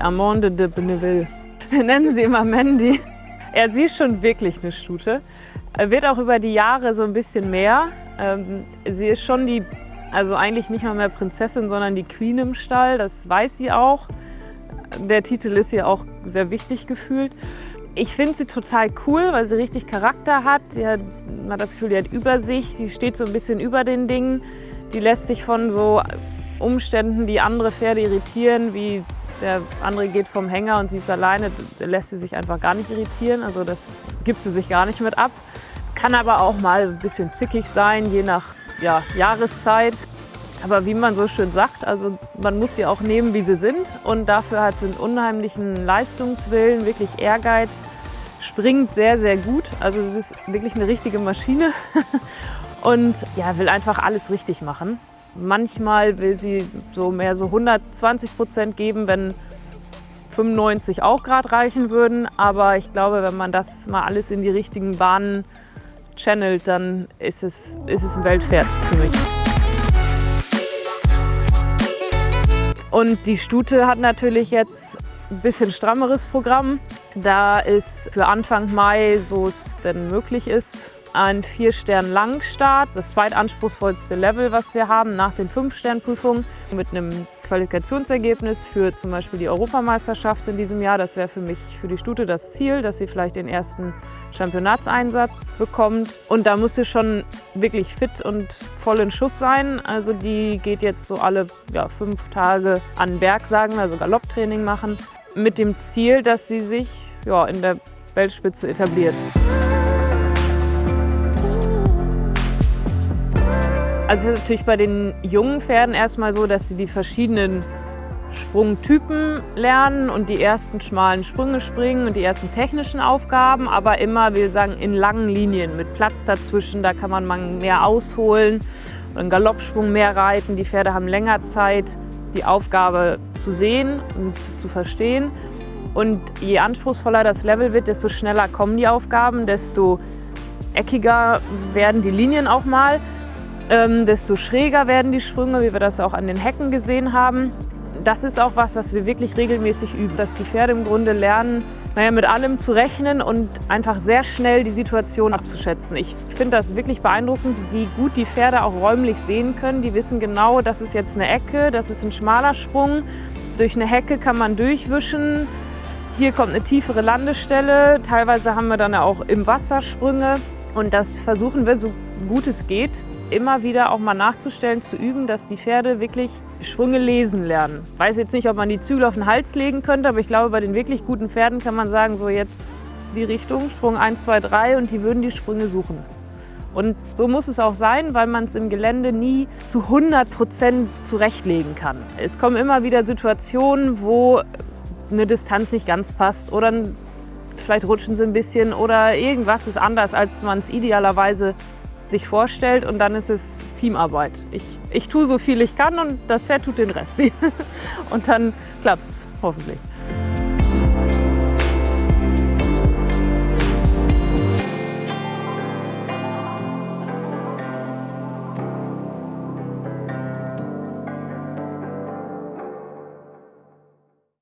Amande de Benneville. Wir nennen sie immer Mandy. Ja, sie ist schon wirklich eine Stute. Wird auch über die Jahre so ein bisschen mehr. Ähm, sie ist schon die, also eigentlich nicht mal mehr Prinzessin, sondern die Queen im Stall. Das weiß sie auch. Der Titel ist ihr auch sehr wichtig gefühlt. Ich finde sie total cool, weil sie richtig Charakter hat. Sie hat. Man hat das Gefühl, die hat Übersicht, die steht so ein bisschen über den Dingen. Die lässt sich von so Umständen, die andere Pferde irritieren, wie der andere geht vom Hänger und sie ist alleine, lässt sie sich einfach gar nicht irritieren. Also das gibt sie sich gar nicht mit ab. Kann aber auch mal ein bisschen zickig sein, je nach ja, Jahreszeit. Aber wie man so schön sagt, also man muss sie auch nehmen, wie sie sind. Und dafür hat sie einen unheimlichen Leistungswillen, wirklich Ehrgeiz, springt sehr, sehr gut. Also sie ist wirklich eine richtige Maschine und ja, will einfach alles richtig machen. Manchmal will sie so mehr so 120 Prozent geben, wenn 95 auch gerade reichen würden. Aber ich glaube, wenn man das mal alles in die richtigen Bahnen channelt, dann ist es, ist es ein Weltpferd für mich. Und die Stute hat natürlich jetzt ein bisschen strammeres Programm. Da ist für Anfang Mai, so es denn möglich ist, ein Vier-Stern-Langstart, das zweitanspruchsvollste Level, was wir haben nach den Fünf-Stern-Prüfungen mit einem Qualifikationsergebnis für zum Beispiel die Europameisterschaft in diesem Jahr. Das wäre für mich, für die Stute das Ziel, dass sie vielleicht den ersten Championatseinsatz bekommt. Und da muss sie schon wirklich fit und voll in Schuss sein. Also die geht jetzt so alle ja, fünf Tage an den Berg, sagen also Galopptraining machen, mit dem Ziel, dass sie sich ja, in der Weltspitze etabliert. Also es ist natürlich bei den jungen Pferden erstmal so, dass sie die verschiedenen Sprungtypen lernen und die ersten schmalen Sprünge springen und die ersten technischen Aufgaben, aber immer, wir sagen, in langen Linien mit Platz dazwischen. Da kann man mal mehr ausholen, einen Galoppsprung mehr reiten. Die Pferde haben länger Zeit, die Aufgabe zu sehen und zu verstehen. Und je anspruchsvoller das Level wird, desto schneller kommen die Aufgaben, desto eckiger werden die Linien auch mal ähm, desto schräger werden die Sprünge, wie wir das auch an den Hecken gesehen haben. Das ist auch was, was wir wirklich regelmäßig üben, dass die Pferde im Grunde lernen, naja, mit allem zu rechnen und einfach sehr schnell die Situation abzuschätzen. Ich finde das wirklich beeindruckend, wie gut die Pferde auch räumlich sehen können. Die wissen genau, das ist jetzt eine Ecke, das ist ein schmaler Sprung. Durch eine Hecke kann man durchwischen. Hier kommt eine tiefere Landestelle. Teilweise haben wir dann auch im Wasser Sprünge. Und das versuchen wir, so gut es geht, immer wieder auch mal nachzustellen, zu üben, dass die Pferde wirklich Sprünge lesen lernen. Ich weiß jetzt nicht, ob man die Zügel auf den Hals legen könnte, aber ich glaube, bei den wirklich guten Pferden kann man sagen, so jetzt die Richtung, Sprung 1, 2, 3 und die würden die Sprünge suchen. Und so muss es auch sein, weil man es im Gelände nie zu 100 Prozent zurechtlegen kann. Es kommen immer wieder Situationen, wo eine Distanz nicht ganz passt oder vielleicht rutschen sie ein bisschen oder irgendwas ist anders, als man es idealerweise sich vorstellt und dann ist es Teamarbeit. Ich, ich tue so viel ich kann und das Pferd tut den Rest. und dann klappt es hoffentlich.